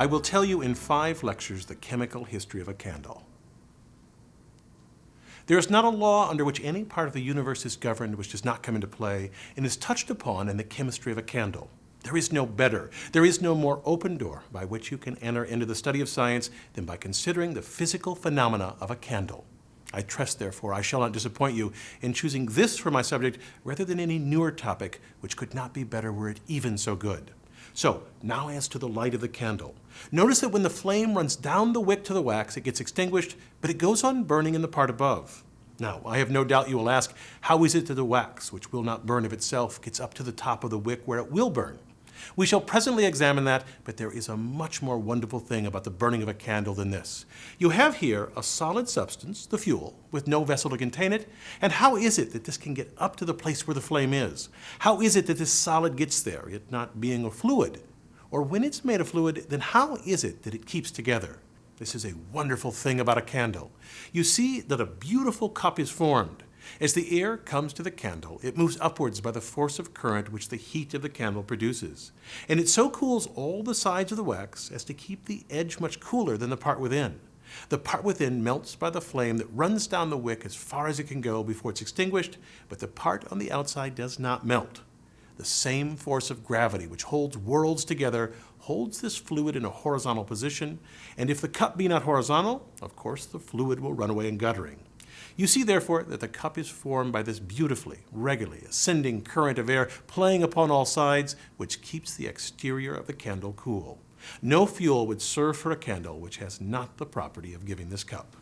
I will tell you in five lectures the chemical history of a candle. There is not a law under which any part of the universe is governed which does not come into play and is touched upon in the chemistry of a candle. There is no better, there is no more open door by which you can enter into the study of science than by considering the physical phenomena of a candle. I trust, therefore, I shall not disappoint you in choosing this for my subject rather than any newer topic which could not be better were it even so good. So, now as to the light of the candle. Notice that when the flame runs down the wick to the wax, it gets extinguished, but it goes on burning in the part above. Now, I have no doubt you will ask, how is it that the wax, which will not burn of itself, gets up to the top of the wick where it will burn? We shall presently examine that, but there is a much more wonderful thing about the burning of a candle than this. You have here a solid substance, the fuel, with no vessel to contain it, and how is it that this can get up to the place where the flame is? How is it that this solid gets there, it not being a fluid? Or when it's made a fluid, then how is it that it keeps together? This is a wonderful thing about a candle. You see that a beautiful cup is formed. As the air comes to the candle, it moves upwards by the force of current which the heat of the candle produces. And it so cools all the sides of the wax as to keep the edge much cooler than the part within. The part within melts by the flame that runs down the wick as far as it can go before it's extinguished, but the part on the outside does not melt. The same force of gravity which holds worlds together holds this fluid in a horizontal position, and if the cup be not horizontal, of course the fluid will run away in guttering. You see, therefore, that the cup is formed by this beautifully, regularly ascending current of air playing upon all sides, which keeps the exterior of the candle cool. No fuel would serve for a candle which has not the property of giving this cup.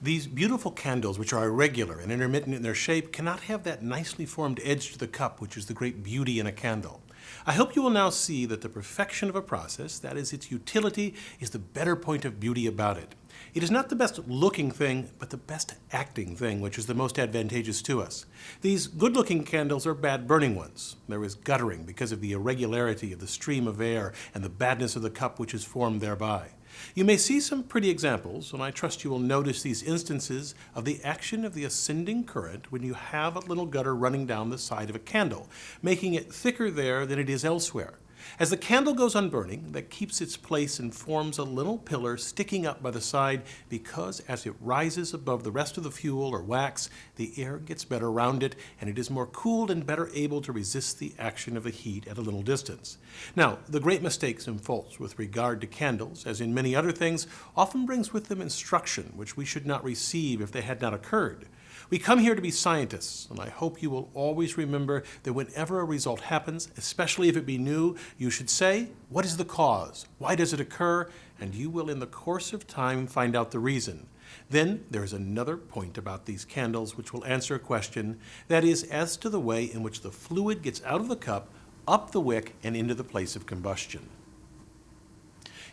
These beautiful candles, which are irregular and intermittent in their shape, cannot have that nicely formed edge to the cup, which is the great beauty in a candle. I hope you will now see that the perfection of a process, that is its utility, is the better point of beauty about it. It is not the best looking thing, but the best acting thing, which is the most advantageous to us. These good looking candles are bad burning ones. There is guttering because of the irregularity of the stream of air and the badness of the cup which is formed thereby. You may see some pretty examples, and I trust you will notice these instances of the action of the ascending current when you have a little gutter running down the side of a candle, making it thicker there than it is elsewhere. As the candle goes on burning, that keeps its place and forms a little pillar sticking up by the side because as it rises above the rest of the fuel or wax, the air gets better around it and it is more cooled and better able to resist the action of the heat at a little distance. Now, the great mistakes and faults with regard to candles, as in many other things, often brings with them instruction which we should not receive if they had not occurred. We come here to be scientists, and I hope you will always remember that whenever a result happens, especially if it be new, you should say, what is the cause? Why does it occur? And you will in the course of time find out the reason. Then there is another point about these candles which will answer a question, that is as to the way in which the fluid gets out of the cup, up the wick, and into the place of combustion.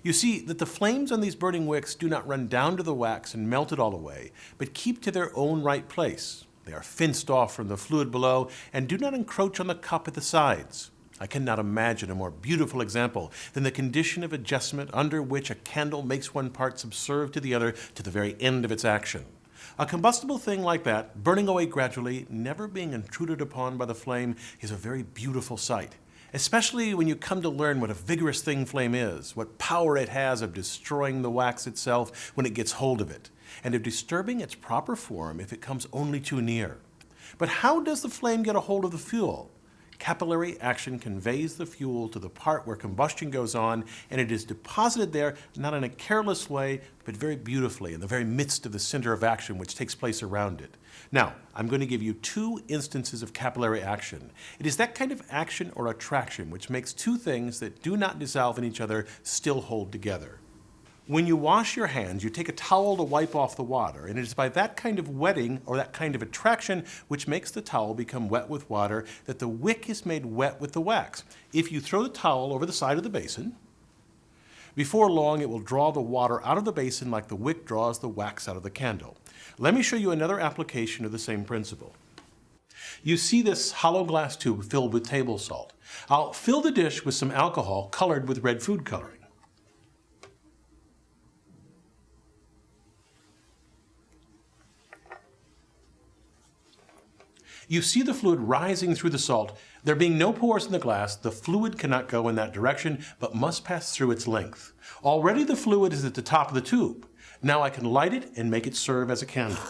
You see that the flames on these burning wicks do not run down to the wax and melt it all away, but keep to their own right place. They are fenced off from the fluid below and do not encroach on the cup at the sides. I cannot imagine a more beautiful example than the condition of adjustment under which a candle makes one part subserve to the other to the very end of its action. A combustible thing like that, burning away gradually, never being intruded upon by the flame, is a very beautiful sight especially when you come to learn what a vigorous thing flame is, what power it has of destroying the wax itself when it gets hold of it, and of disturbing its proper form if it comes only too near. But how does the flame get a hold of the fuel? Capillary action conveys the fuel to the part where combustion goes on, and it is deposited there not in a careless way, but very beautifully in the very midst of the center of action which takes place around it. Now, I'm going to give you two instances of capillary action. It is that kind of action or attraction which makes two things that do not dissolve in each other still hold together. When you wash your hands, you take a towel to wipe off the water, and it is by that kind of wetting or that kind of attraction which makes the towel become wet with water that the wick is made wet with the wax. If you throw the towel over the side of the basin, before long it will draw the water out of the basin like the wick draws the wax out of the candle. Let me show you another application of the same principle. You see this hollow glass tube filled with table salt. I'll fill the dish with some alcohol colored with red food coloring. You see the fluid rising through the salt, There being no pores in the glass, the fluid cannot go in that direction, but must pass through its length. Already the fluid is at the top of the tube. Now I can light it and make it serve as a candle.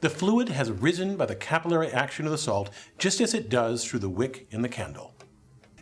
The fluid has risen by the capillary action of the salt, just as it does through the wick in the candle.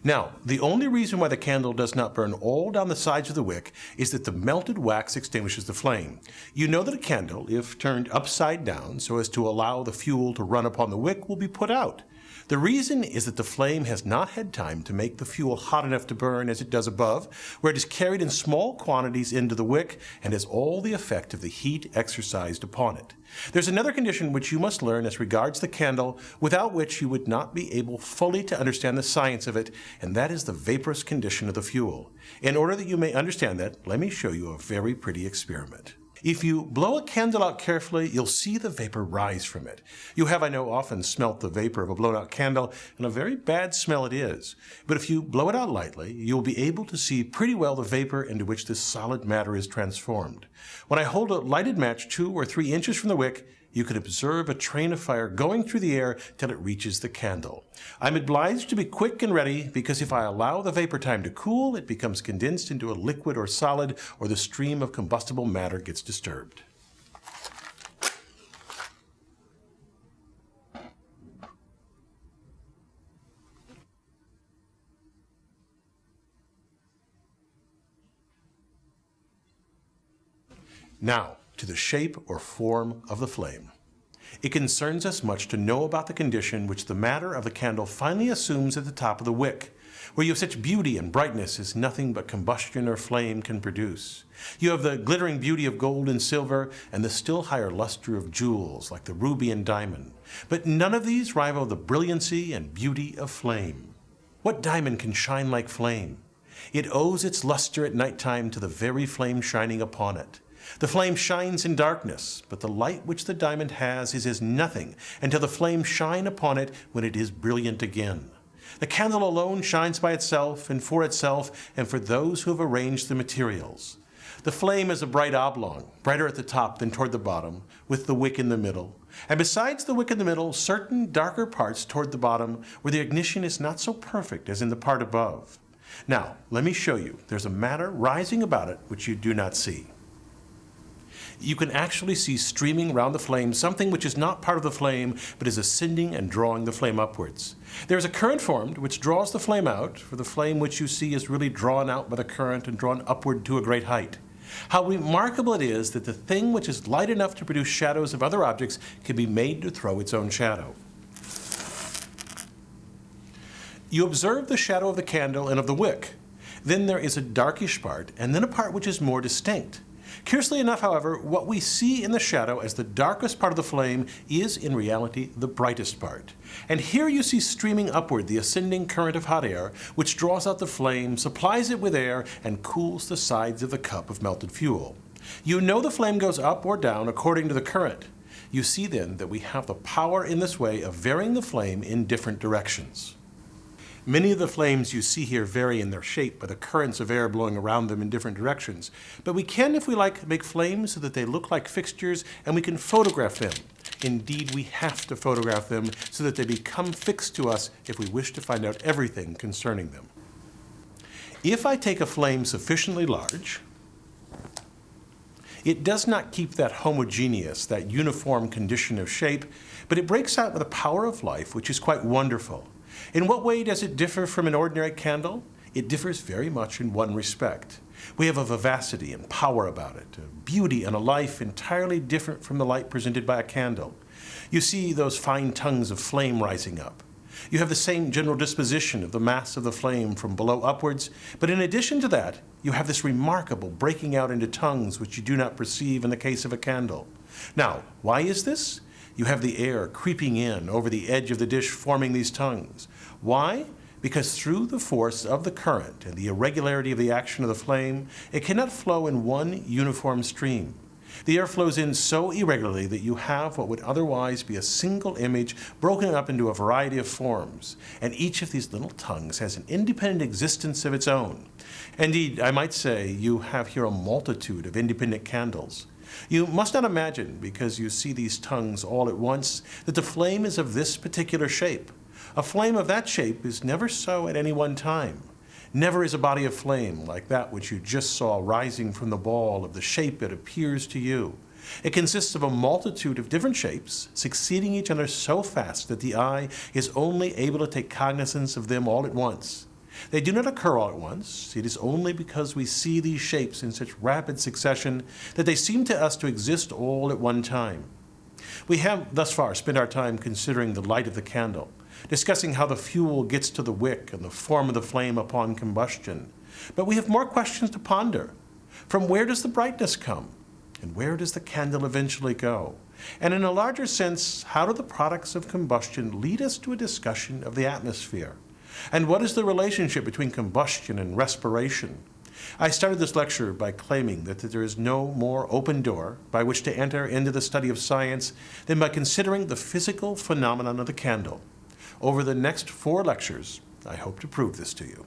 Now, the only reason why the candle does not burn all down the sides of the wick is that the melted wax extinguishes the flame. You know that a candle, if turned upside down so as to allow the fuel to run upon the wick, will be put out. The reason is that the flame has not had time to make the fuel hot enough to burn as it does above, where it is carried in small quantities into the wick and has all the effect of the heat exercised upon it. There's another condition which you must learn as regards the candle, without which you would not be able fully to understand the science of it, and that is the vaporous condition of the fuel. In order that you may understand that, let me show you a very pretty experiment. If you blow a candle out carefully, you'll see the vapor rise from it. You have, I know, often smelt the vapor of a blown out candle, and a very bad smell it is. But if you blow it out lightly, you'll be able to see pretty well the vapor into which this solid matter is transformed. When I hold a lighted match two or three inches from the wick, you can observe a train of fire going through the air till it reaches the candle. I'm obliged to be quick and ready because if I allow the vapor time to cool, it becomes condensed into a liquid or solid, or the stream of combustible matter gets disturbed. Now, to the shape or form of the flame. It concerns us much to know about the condition which the matter of the candle finally assumes at the top of the wick, where you have such beauty and brightness as nothing but combustion or flame can produce. You have the glittering beauty of gold and silver, and the still higher luster of jewels like the ruby and diamond. But none of these rival the brilliancy and beauty of flame. What diamond can shine like flame? It owes its luster at night time to the very flame shining upon it. The flame shines in darkness, but the light which the diamond has is as nothing until the flame shine upon it when it is brilliant again. The candle alone shines by itself and for itself and for those who have arranged the materials. The flame is a bright oblong, brighter at the top than toward the bottom, with the wick in the middle. And besides the wick in the middle, certain darker parts toward the bottom where the ignition is not so perfect as in the part above. Now, let me show you. There's a matter rising about it which you do not see you can actually see streaming round the flame something which is not part of the flame, but is ascending and drawing the flame upwards. There is a current formed which draws the flame out, for the flame which you see is really drawn out by the current and drawn upward to a great height. How remarkable it is that the thing which is light enough to produce shadows of other objects can be made to throw its own shadow. You observe the shadow of the candle and of the wick. Then there is a darkish part, and then a part which is more distinct. Curiously enough, however, what we see in the shadow as the darkest part of the flame is in reality the brightest part. And here you see streaming upward the ascending current of hot air, which draws out the flame, supplies it with air, and cools the sides of the cup of melted fuel. You know the flame goes up or down according to the current. You see then that we have the power in this way of varying the flame in different directions. Many of the flames you see here vary in their shape by the currents of air blowing around them in different directions. But we can, if we like, make flames so that they look like fixtures and we can photograph them. Indeed, we have to photograph them so that they become fixed to us if we wish to find out everything concerning them. If I take a flame sufficiently large, it does not keep that homogeneous, that uniform condition of shape, but it breaks out with a power of life which is quite wonderful. In what way does it differ from an ordinary candle? It differs very much in one respect. We have a vivacity and power about it, a beauty and a life entirely different from the light presented by a candle. You see those fine tongues of flame rising up. You have the same general disposition of the mass of the flame from below upwards, but in addition to that, you have this remarkable breaking out into tongues which you do not perceive in the case of a candle. Now, why is this? You have the air creeping in over the edge of the dish forming these tongues. Why? Because through the force of the current and the irregularity of the action of the flame, it cannot flow in one uniform stream. The air flows in so irregularly that you have what would otherwise be a single image broken up into a variety of forms, and each of these little tongues has an independent existence of its own. Indeed, I might say you have here a multitude of independent candles. You must not imagine, because you see these tongues all at once, that the flame is of this particular shape. A flame of that shape is never so at any one time. Never is a body of flame like that which you just saw rising from the ball of the shape it appears to you. It consists of a multitude of different shapes, succeeding each other so fast that the eye is only able to take cognizance of them all at once. They do not occur all at once. It is only because we see these shapes in such rapid succession that they seem to us to exist all at one time. We have thus far spent our time considering the light of the candle, discussing how the fuel gets to the wick and the form of the flame upon combustion. But we have more questions to ponder. From where does the brightness come? And where does the candle eventually go? And in a larger sense, how do the products of combustion lead us to a discussion of the atmosphere? And what is the relationship between combustion and respiration? I started this lecture by claiming that there is no more open door by which to enter into the study of science than by considering the physical phenomenon of the candle. Over the next four lectures, I hope to prove this to you.